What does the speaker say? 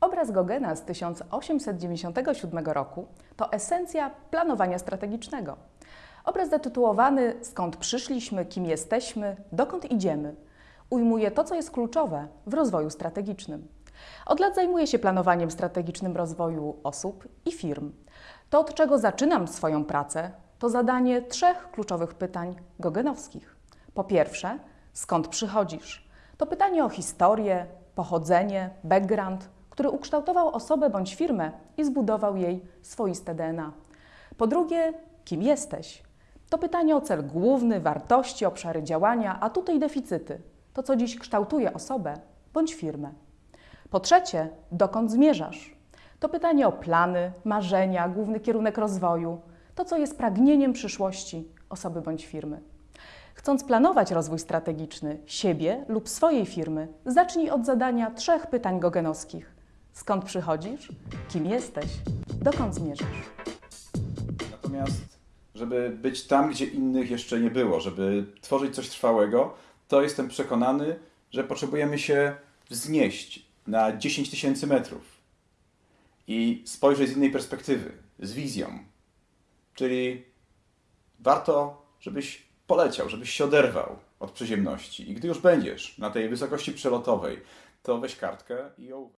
Obraz Gogena z 1897 roku to esencja planowania strategicznego. Obraz zatytułowany Skąd przyszliśmy, kim jesteśmy, dokąd idziemy ujmuje to, co jest kluczowe w rozwoju strategicznym. Od lat zajmuję się planowaniem strategicznym rozwoju osób i firm. To, od czego zaczynam swoją pracę, to zadanie trzech kluczowych pytań gogenowskich. Po pierwsze, skąd przychodzisz? To pytanie o historię, pochodzenie, background, który ukształtował osobę bądź firmę i zbudował jej swoiste DNA. Po drugie, kim jesteś? To pytanie o cel główny, wartości, obszary działania, atuty i deficyty. To, co dziś kształtuje osobę bądź firmę. Po trzecie, dokąd zmierzasz? To pytanie o plany, marzenia, główny kierunek rozwoju, to, co jest pragnieniem przyszłości osoby bądź firmy. Chcąc planować rozwój strategiczny siebie lub swojej firmy, zacznij od zadania trzech pytań gogenowskich. Skąd przychodzisz? Kim jesteś? Dokąd zmierzasz? Natomiast, żeby być tam, gdzie innych jeszcze nie było, żeby tworzyć coś trwałego, to jestem przekonany, że potrzebujemy się wznieść na 10 tysięcy metrów i spojrzeć z innej perspektywy, z wizją. Czyli warto, żebyś poleciał, żebyś się oderwał od przyziemności. I gdy już będziesz na tej wysokości przelotowej, to weź kartkę i ją